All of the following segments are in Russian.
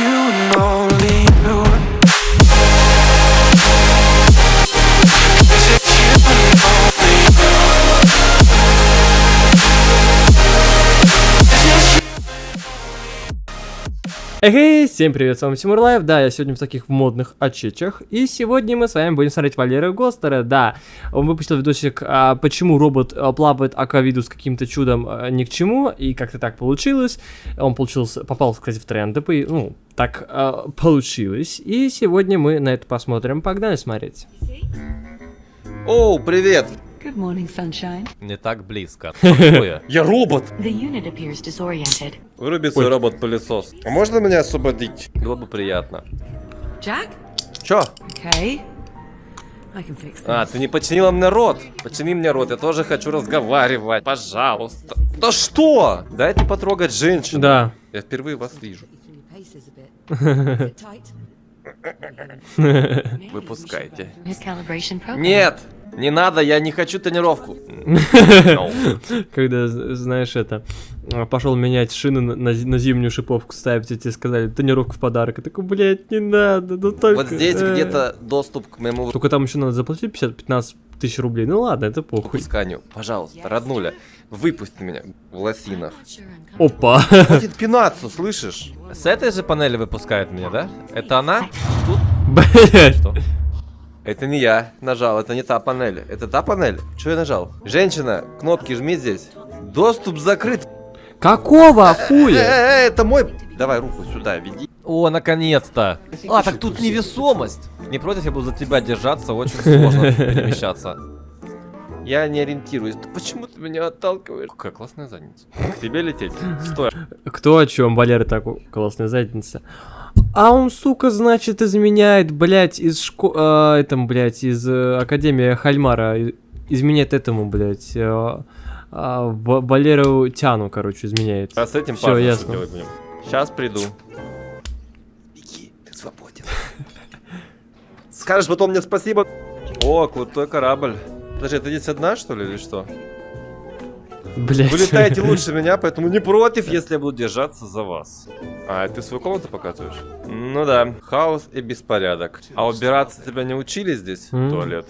you Эй, всем привет, с вами Тимур Лайв, да, я сегодня в таких модных очечах, и сегодня мы с вами будем смотреть Валерию Гостера, да, он выпустил видосик, а, почему робот а, плавает аквавиду с каким-то чудом а, ни к чему, и как-то так получилось, он получился, попал, кстати, в тренды, по- ну, так а, получилось, и сегодня мы на это посмотрим, погнали смотреть. Оу, привет! Good morning, sunshine. Не так близко. Я? Я робот! The unit appears disoriented. Выруби свой робот-пылесос. А можно меня освободить? Было бы приятно. Jack? Чё? Okay. I can fix this. А, ты не починила мне рот. Почини мне рот, я тоже хочу разговаривать. Пожалуйста. Да что? Дайте потрогать женщину. Да, Я впервые вас вижу. Выпускайте. Нет! Не надо, я не хочу тренировку. Когда, знаешь, это, а, пошел менять шины на, на зи- на зимнюю шиповку ставить, и тебе сказали, тренировку в подарок, и такой, блядь, не надо, ну только... Вот здесь э». где-то доступ к моему Только там еще надо заплатить 50-15 тысяч рублей. Ну ладно, это похуй. выпусканию. Пожалуйста, роднуля, выпусти меня в лосинах. Опа. Хватит пинаться, слышишь? С этой же панели выпускает меня, да? Это она? Тут? Блять. Это не я нажал, это не та панель. Это та панель? Что я нажал? Женщина, кнопки жми здесь. Доступ закрыт. Какого Э, хуя? э, это мой... Давай руку сюда, веди. О, наконец-то. А, так тут невесомость. Не против, я буду за тебя держаться, очень сложно перемещаться. Я не ориентируюсь. Почему ты меня отталкиваешь? Какая классная задница. К тебе лететь. Стой. Кто о чем? Валера так классная задница. А он, сука, значит, изменяет, блядь, из шко... а, этом, блядь, из э, Академии Хальмара. Изменяет этому, блядь, э, Ва- Валеру Тяну, короче, изменяет. А с этим Всё, Паша ясно. что делать будем? Сейчас приду. Беги, ты свободен. Скажешь потом мне спасибо. О, крутой корабль. Подожди, ты здесь одна, что ли, или что? Блядь. Вы летаете лучше меня, поэтому не против, если я буду держаться за вас. А, ты свою комнату показываешь? Ну да, хаос и беспорядок. А убираться тебя не учили здесь? М. Туалет.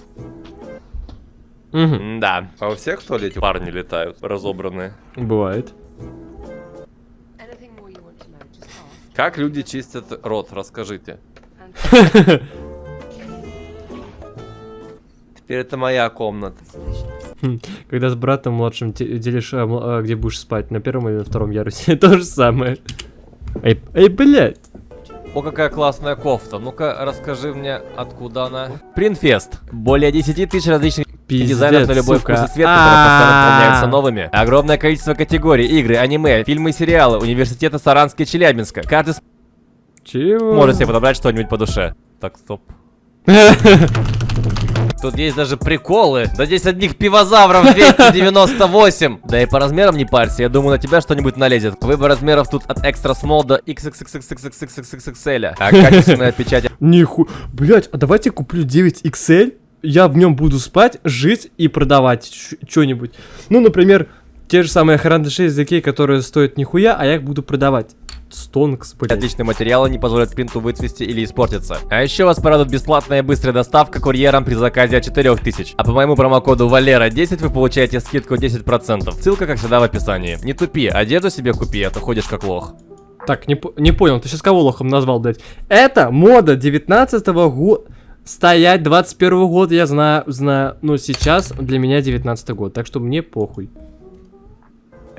Мгм, Да. А у всех в туалете парни летают, разобранные. Бывает. Как люди чистят рот, расскажите. Теперь это моя комната. Когда с братом младшим делишь, а, а, где будешь спать, на первом или на втором ярусе, то же самое. Эй, эй, блядь. О, какая классная кофта. Ну-ка, расскажи мне, откуда она. Принфест. Более 10 тысяч различных Пиздец, дизайнов на любой сука. вкус и цвет, которые постоянно А-а-а. дополняются новыми. Огромное количество категорий, игры, аниме, фильмы и сериалы, университеты Саранска и Челябинска. Каждый Чего? может себе подобрать что-нибудь по душе. Так, стоп. Тут есть даже приколы. Да здесь одних пивозавров 298. Да и по размерам не парься, я думаю, на тебя что-нибудь налезет. Выбор размеров тут от extra small до XXXXXXXXL. А качественная печать Ниху... Блять, а давайте куплю 9XL, я в нем буду спать, жить и продавать что-нибудь. Ну, например, те же самые Харанда 6 ZK, которые стоят нихуя, а я их буду продавать. Стонкс, блядь. Отличные материалы не позволят принту выцвести или испортиться. А еще вас порадует бесплатная быстрая доставка курьером при заказе от 4000. А по моему промокоду Валера10 вы получаете скидку 10%. Ссылка, как всегда, в описании. Не тупи, одежду себе купи, а то ходишь как лох. Так, не, не понял, ты сейчас кого лохом назвал, блядь? Это мода 19 года. Стоять 21 год, я знаю, знаю. Но сейчас для меня 19 год, так что мне похуй.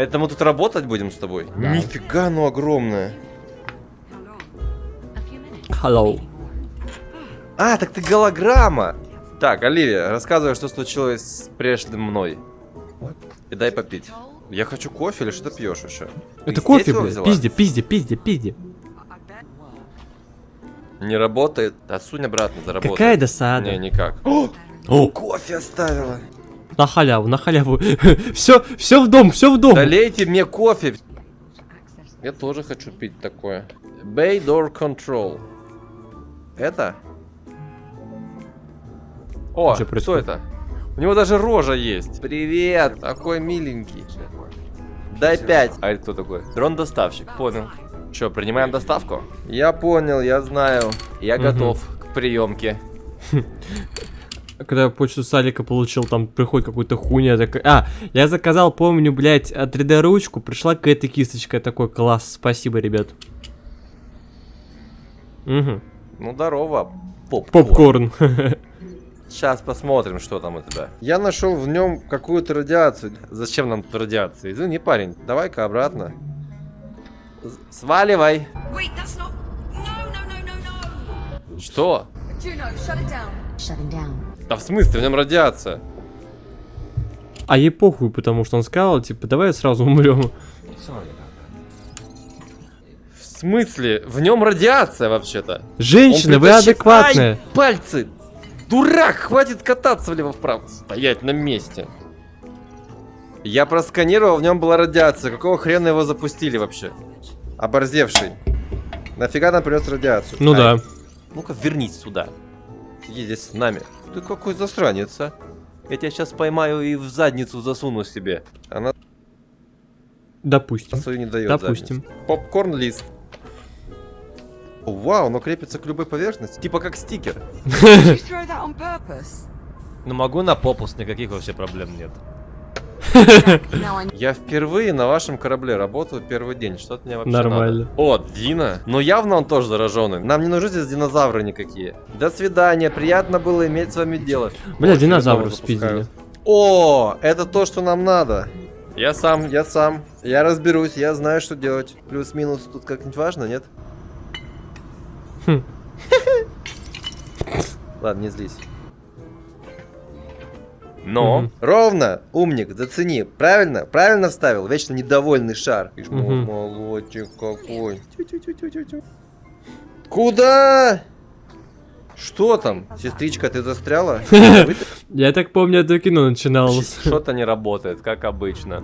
Это мы тут работать будем с тобой? Нифига, ну minutes. Hello. А, так ты голограмма! Так, Оливия, рассказывай, что случилось с прежним мной. И дай попить. Я хочу кофе или что ты пьешь еще? Это здесь кофе, блядь. взяла? Пизде, пизде, пизде, пизде. Не работает. Отсунь обратно, заработает. Какая досада. Не, никак. О, Кофе оставила. На халяву, на халяву. все, все в дом, все в дом. Долейте мне кофе. Я тоже хочу пить такое. Bay Door Control. Это? О, Что что это? У него даже рожа есть. Привет, такой миленький. Дай пять. А это кто такой? Дрон-доставщик, понял. Че, принимаем доставку? Я понял, я знаю. Я Мгм. готов к приемке. Когда я почту Салика получил, там приходит какой-то хуйня такая. А, я заказал, помню, блядь, 3D-ручку, пришла какая-то кисточка. Я такой, класс, спасибо, ребят. Угу. Ну, здорово, попкорн. Попкорн. Сейчас посмотрим, что там у тебя. Я нашел в нем какую-то радиацию. Зачем нам тут радиация? Извини, парень, давай-ка обратно. Сваливай. Wait, that's not. No, no, no, no, no. Что? Juno, Да в смысле, в нем радиация. А ей похуй, потому что он сказал, типа, давай сразу умрем. В смысле? В нем радиация вообще-то. Женщина, вы адекватная. Ай, пальцы! Дурак, хватит кататься влево-вправо. Стоять на месте. Я просканировал, в нем была радиация. Какого хрена его запустили вообще? Оборзевший. Нафига нам принес радиацию? Ну Ай, да. Ну-ка, вернись сюда. Сиди здесь с нами. Ты какой засранец, а? Я тебя сейчас поймаю и в задницу засуну себе. Она Допустим. свою не дает. Допустим. задницу. Попкорн лист. О, Вау, оно крепится к любой поверхности. Типа как стикер. Ну могу на попус, никаких вообще проблем нет. Я впервые на вашем корабле работаю первый день. Что от меня вообще Нормально. надо? О, Дина. Ну явно он тоже зараженный. Нам не нужны здесь динозавры никакие. До свидания. Приятно было иметь с вами дело. Бля, динозавров запускают. спиздили. О, это то, что нам надо. Я сам. Я сам. Я разберусь. Я знаю, что делать. Плюс-минус тут как-нибудь важно, нет? Хм. Ладно, не злись. Но. Мгм. Ровно, умник, зацени. Правильно? Правильно вставил? Вечно недовольный шар. Ишь, Мгм. молодчик какой. Куда? Что там? Сестричка, ты застряла? Я так помню, это кино начиналось. Что-то не работает, как обычно.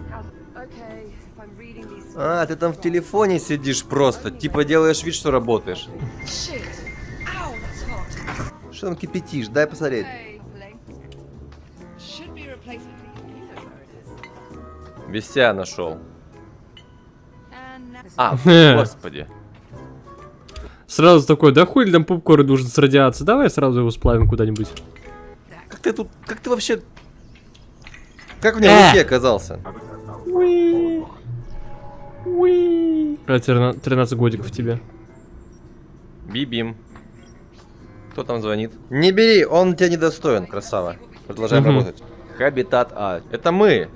А, ты там в телефоне сидишь просто. Типа делаешь вид, что работаешь. Что там кипятишь? Дай посмотреть. Is. Вися нашел. А, господи. Сразу такой, да хуй ли там попкорн нужен с радиацией, давай сразу его сплавим куда-нибудь. Как ты тут, как ты вообще... Как в нем Э. руке оказался? А, 13 13 годиков тебе. Бибим. Кто там звонит? Не бери, он тебя недостоин, красава. Продолжаем работать. Хабитат А. Это мы.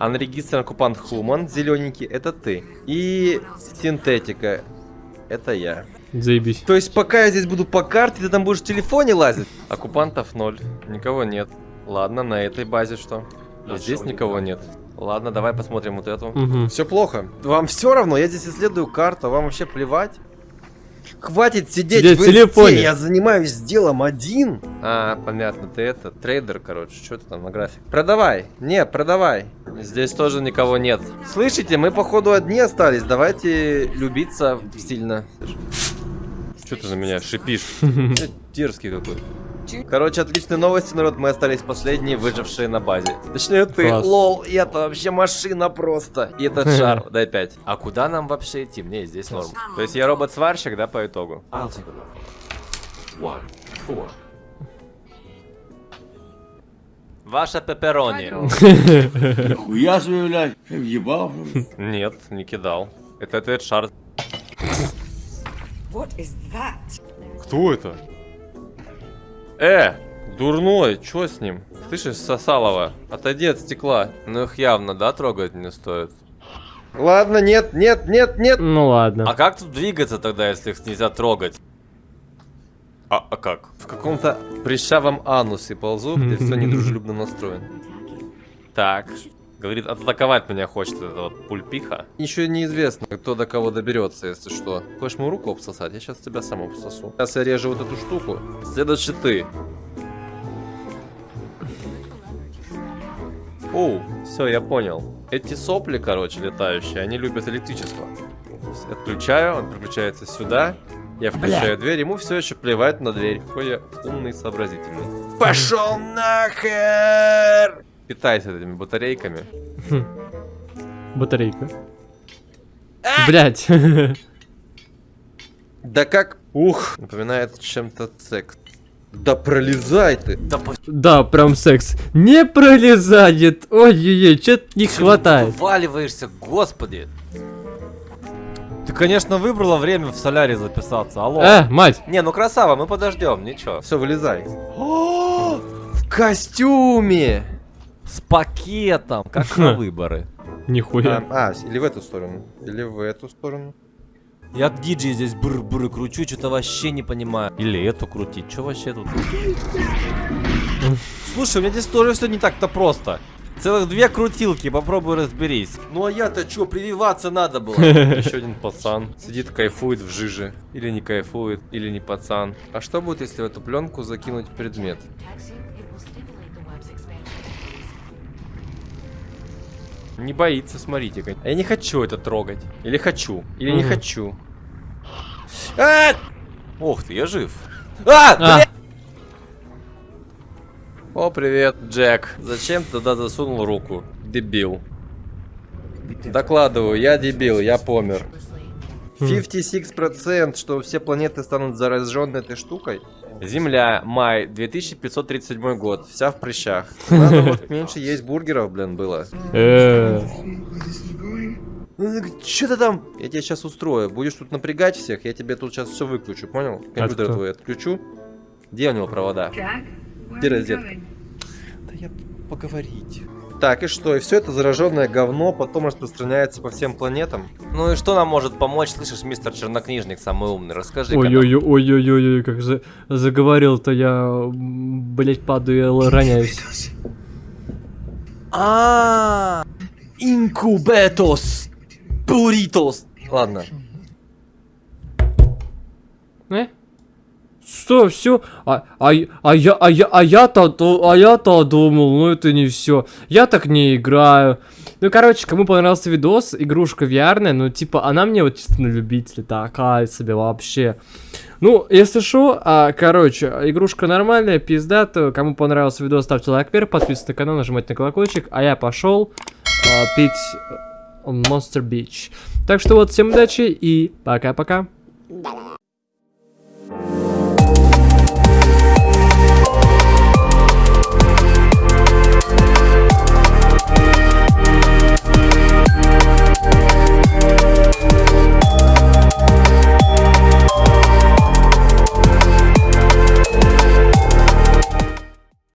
Unregistered оккупант Human, зелененький, это ты. И синтетика, это я. Заебись. То есть пока я здесь буду по карте, ты там будешь в телефоне лазить? Оккупантов ноль. Никого нет. Ладно, на этой базе что? И здесь никого нет. Ладно, давай посмотрим вот эту. Угу. Все плохо. Вам все равно, я здесь исследую карту, а вам вообще плевать? Хватит сидеть, Сидеть в телефоне. я занимаюсь делом один. А, понятно, ты это, трейдер, короче, что ты там на график? Продавай. Не, продавай. Здесь тоже никого нет. Слышите, мы походу одни остались, давайте любиться сильно. Что ты на меня шипишь? Э, Дерзкий какой. Короче, отличные новости, народ, мы остались последние, выжившие на базе. Точнее, ты, Класс. лол, и это вообще машина просто. И этот шар. Дай 5. А куда нам вообще идти? Мне здесь норм. То есть я робот-сварщик, да, по итогу? Ваша пепперони. Хуя себе, блядь, ты ли? Нет, не кидал. Это этот шар. Кто это? Э, дурной, чё с ним? Слышишь, Сосалова, отойди от стекла. Ну их явно, да, трогать не стоит. Ладно, нет, нет, нет, нет. Ну ладно. А как тут двигаться тогда, если их нельзя трогать? А, а как? В каком-то прищавом анусе ползу, где все недружелюбно настроен. Так. Говорит, атаковать меня хочет эта вот пульпиха. Еще неизвестно, кто до кого доберется, если что. Хочешь мою руку обсосать? Я сейчас тебя сам обсосу. Сейчас я режу вот эту штуку. Следующий ты. Оу, все, я понял. Эти сопли, короче, летающие, они любят электричество. Отключаю, он переключается сюда. Я включаю дверь, ему все еще плевать на дверь. Какой я умный, сообразительный. Пошел нахер! Питайся этими батарейками. Батарейка. Блять. Да как? Ух, напоминает чем-то секс. Да пролезай ты. Да по... Да, прям секс. Не пролезает. Ой-ой-ой, что-то не хватает. Валиваешься, господи. Ты, конечно, выбрала время в солярий записаться, алло. Э, мать. Не, ну красава, мы подождем, ничего. Все, вылезай. О, в костюме. С пакетом, как на выборы. Нихуя. А, а, или в эту сторону. Или в эту сторону. Я диджей здесь бр-бр кручу, что-то вообще не понимаю. Или эту крутить, что вообще тут? Слушай, у меня здесь тоже все не так-то просто. Целых две крутилки, попробуй разберись. Ну а я-то что, прививаться надо было? Еще один пацан сидит, кайфует в жиже. Или не кайфует, или не пацан. А что будет, если в эту пленку закинуть предмет? Не боится, смотрите. как- А я не хочу это трогать. Или хочу, или не хочу. А! Ох ты, я жив. А! А. О, привет, Джек. Зачем ты туда засунул руку? Дебил. Докладываю, я дебил, я помер. 56%, что все планеты станут заражены этой штукой. Земля, май, 2537 год. Вся в прыщах. Надо вот меньше есть бургеров, блин, было. Э, Что ты там? Я тебя сейчас устрою. Будешь тут напрягать всех, я тебе тут сейчас все выключу, понял? Компьютер кто? твой отключу. Где у него провода? Where Где розетка? Да я поговорить. Так, и что? И все это зараженное говно потом распространяется по всем планетам? Ну и что нам может помочь, слышишь, мистер Чернокнижник, самый умный? Расскажи. Ой-ой-ой, ой-ой-ой, как за- заговорил-то я, блять, падаю и роняюсь. А, инкубетос, буритос. Ладно. Э? Что, все? А, а, а я, а я, а я-то, то- а я-то думал, ну это не все. Я так не играю. Ну, короче, кому понравился видос, игрушка VR, ну, типа, она мне вот чисто на любителя такая себе вообще. Ну, если что, а, короче, игрушка нормальная, пиздата. Кому понравился видос, ставьте лайк вверх, подписывайтесь на канал, нажимайте на колокольчик. А я пошел а, пить э, Monster Beach. Так что вот, всем удачи и пока-пока.